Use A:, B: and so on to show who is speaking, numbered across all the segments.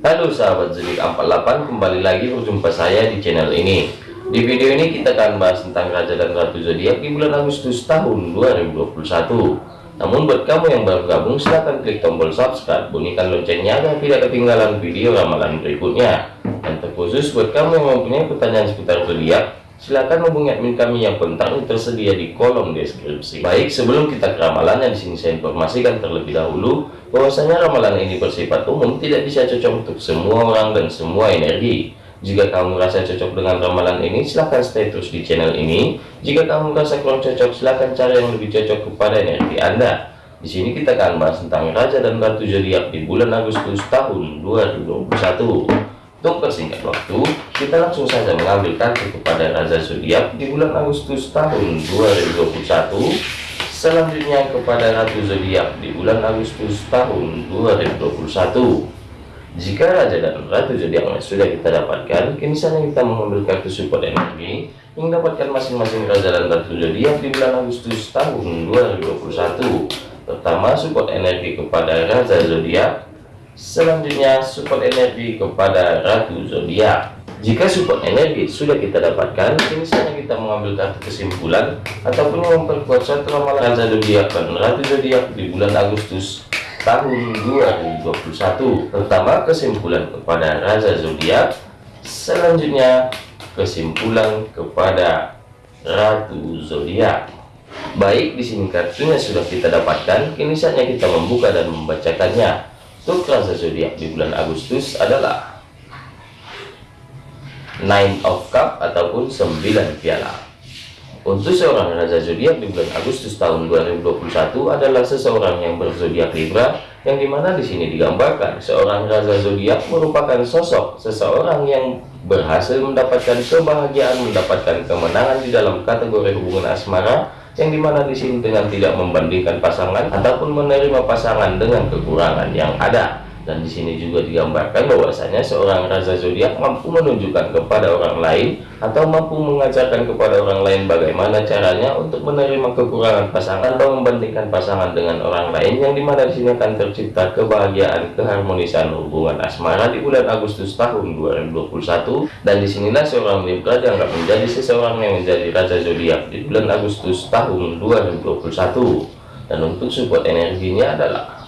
A: Halo sahabat zodiak 48 kembali lagi berjumpa saya di channel ini. Di video ini kita akan bahas tentang Raja dan Ratu Zodiak di bulan Agustus tahun 2021 namun buat kamu yang baru gabung silahkan klik tombol subscribe bunyikan loncengnya agar tidak ketinggalan video ramalan berikutnya. Dan terkhusus buat kamu yang mempunyai pertanyaan seputar zodiak Silahkan hubungi admin kami yang kontak tersedia di kolom deskripsi. Baik, sebelum kita ke ramalannya di sini saya informasikan terlebih dahulu bahwasanya ramalan ini bersifat umum, tidak bisa cocok untuk semua orang dan semua energi. Jika kamu merasa cocok dengan ramalan ini, silahkan stay terus di channel ini. Jika kamu merasa kurang cocok, silahkan cari yang lebih cocok kepada energi Anda. Di sini kita akan bahas tentang Raja dan Ratu Zodiak di bulan Agustus tahun 2021. Untuk persingkat waktu, kita langsung saja mengambil kartu kepada Raja Zodiak di bulan Agustus tahun 2021. Selanjutnya kepada Ratu Zodiak di bulan Agustus tahun 2021. Jika Raja dan Ratu Zodiak sudah kita dapatkan, kini saatnya kita mengambil kartu support energi yang dapatkan masing-masing Raja dan Ratu Zodiak di bulan Agustus tahun 2021. Pertama, support energi kepada Raja Zodiak Selanjutnya support energi kepada Ratu Zodiak. Jika support energi sudah kita dapatkan, kini saatnya kita mengambil kartu kesimpulan ataupun memperkuat satu ramalan Zodiak dan Ratu Zodiak di bulan Agustus tahun 2021. Pertama, kesimpulan kepada Raja Zodiak. Selanjutnya, kesimpulan kepada Ratu Zodiak. Baik, di sini kartunya sudah kita dapatkan. Kini saatnya kita membuka dan membacakannya. Raja zodiak di bulan Agustus adalah Nine of Cup ataupun 9 piala. Untuk seorang Raja zodiak di bulan Agustus tahun 2021 adalah seseorang yang berzodiak Libra yang di mana di sini digambarkan seorang Raja zodiak merupakan sosok seseorang yang berhasil mendapatkan kebahagiaan, mendapatkan kemenangan di dalam kategori hubungan asmara yang di mana di sini dengan tidak membandingkan pasangan ataupun menerima pasangan dengan kekurangan yang ada dan di sini juga digambarkan bahwasanya seorang raja zodiak mampu menunjukkan kepada orang lain atau mampu mengajarkan kepada orang lain bagaimana caranya untuk menerima kekurangan pasangan atau membandingkan pasangan dengan orang lain yang di mana di sini akan tercipta kebahagiaan keharmonisan hubungan asmara di bulan Agustus tahun 2021 dan di sinilah seorang Libra dianggap menjadi seseorang yang menjadi raja zodiak di bulan Agustus tahun 2021 dan untuk support energinya adalah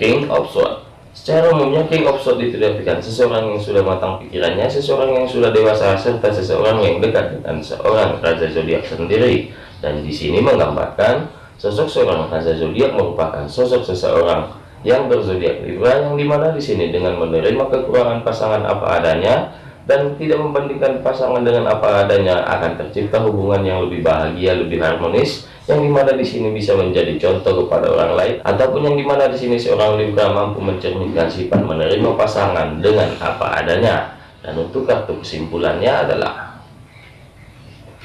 A: King of Swords Secara umumnya King of Swords diartikan seseorang yang sudah matang pikirannya, seseorang yang sudah dewasa, serta seseorang yang dekat dengan seorang Raja Zodiak sendiri. Dan di sini menggambarkan sosok seorang Raja Zodiak merupakan sosok seseorang yang berzodiak Libra yang di mana di sini dengan menerima kekurangan pasangan apa adanya dan tidak membandingkan pasangan dengan apa adanya akan tercipta hubungan yang lebih bahagia, lebih harmonis yang di mana di sini bisa menjadi contoh kepada orang lain ataupun yang di mana di sini seorang Libra mampu mencerminkan sifat menerima pasangan dengan apa adanya. Dan untuk kartu kesimpulannya adalah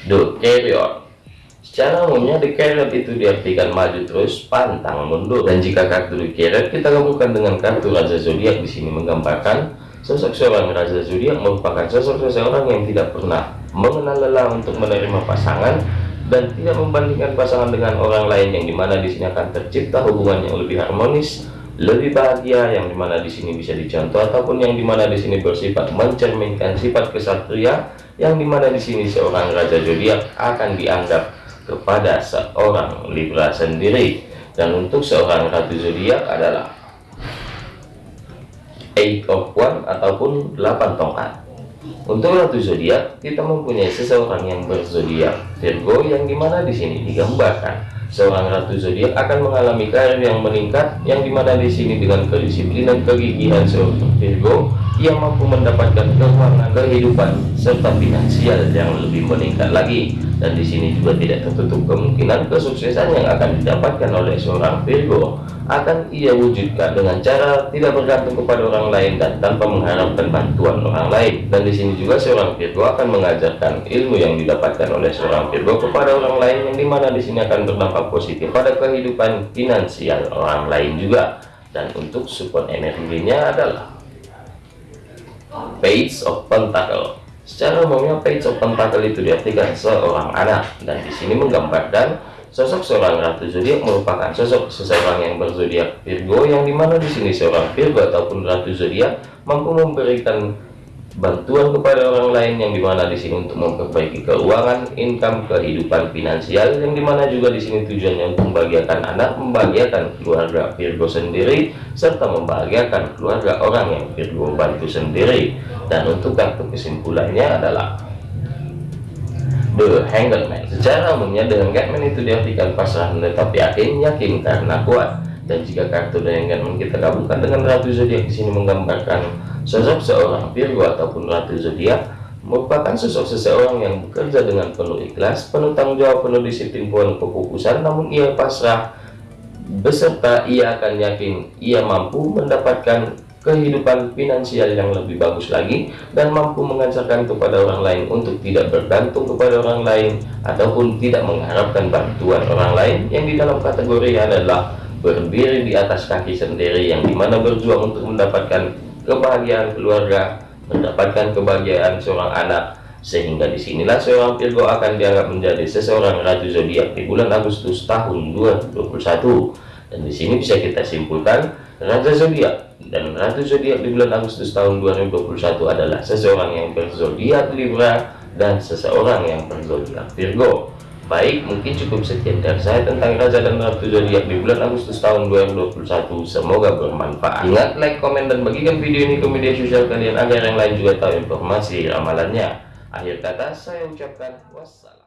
A: The Carrier secara umumnya The Carrier itu diartikan maju terus pantang mundur. Dan jika kartu The Carrier kita gabungkan dengan kartu Raja Zodiak di sini menggambarkan sosok seorang Raja Zodiak merupakan sosok seseorang yang tidak pernah mengenal lelah untuk menerima pasangan dan tidak membandingkan pasangan dengan orang lain yang di mana di sini akan tercipta hubungan yang lebih harmonis lebih bahagia yang di mana di sini bisa dicontoh ataupun yang di mana di sini bersifat mencerminkan sifat kesatria yang di mana di sini seorang raja zodiak akan dianggap kepada seorang Libra sendiri. Dan untuk seorang ratu zodiak adalah eight of one ataupun 8 tongkat. Untuk ratu zodiak, kita mempunyai seseorang yang berzodiak. Virgo yang di mana di sini digambarkan. Seorang ratu zodiak akan mengalami karir yang meningkat yang di mana di sini dengan kedisiplinan kegigihan seorang Virgo yang mampu mendapatkan keuangan kehidupan serta finansial yang lebih meningkat lagi. Dan di sini juga tidak tertutup kemungkinan kesuksesan yang akan didapatkan oleh seorang Virgo akan ia wujudkan dengan cara tidak bergantung kepada orang lain dan tanpa mengharapkan bantuan orang lain. Dan di sini juga seorang Virgo akan mengajarkan ilmu yang didapatkan oleh seorang Virgo kepada orang lain yang di mana di sini akan berdampak positif pada kehidupan finansial orang lain juga. Dan untuk support energinya adalah Page of Pentacle. Secara umumnya Page of Pentacle itu diartikan seorang anak. Dan di sini menggambarkan Sosok seorang ratu zodiak merupakan sosok seseorang yang berzodiak Virgo yang di mana di sini seorang Virgo ataupun ratu zodiak mampu memberikan bantuan kepada orang lain yang di mana di sini untuk memperbaiki keuangan, income, kehidupan finansial yang di mana juga di sini tujuannya untuk membahagiakan anak, membahagiakan keluarga Virgo sendiri serta membahagiakan keluarga orang yang Virgo bantu sendiri. Dan untuk kartu kesimpulannya adalah The Hanged Man. Secara umumnya Hanged Man itu diartikan pasrah tetapi yakin, yakin karena kuat. Dan jika kartu Man kita gabungkan dengan Ratu Zodiak di sini menggambarkan Sosok seorang Virgo ataupun Ratu Zodiak merupakan sosok seseorang yang bekerja dengan penuh ikhlas, penuh tanggung jawab, penuh disiplin, penuh kefokusan, namun ia pasrah beserta ia akan yakin ia mampu mendapatkan kehidupan finansial yang lebih bagus lagi dan mampu mengajarkan kepada orang lain untuk tidak bergantung kepada orang lain ataupun tidak mengharapkan bantuan orang lain yang di dalam kategori adalah berdiri di atas kaki sendiri yang di mana berjuang untuk mendapatkan kebahagiaan keluarga, mendapatkan kebahagiaan seorang anak, sehingga di sinilah seorang Virgo akan dianggap menjadi seseorang ratu zodiak di bulan Agustus tahun 2021. Dan di sini bisa kita simpulkan raja zodiak dan ratu zodiak di bulan Agustus tahun 2021 adalah seseorang yang berzodiak Libra dan seseorang yang berzodiak Virgo. Baik, mungkin cukup sekian dari saya tentang Raja dan Ratu Zodiak di bulan Agustus tahun 2021. Semoga bermanfaat. Ingat, like, komen, dan bagikan video ini ke media sosial kalian agar yang lain juga tahu informasi ramalannya. Akhir kata, saya ucapkan wassalam.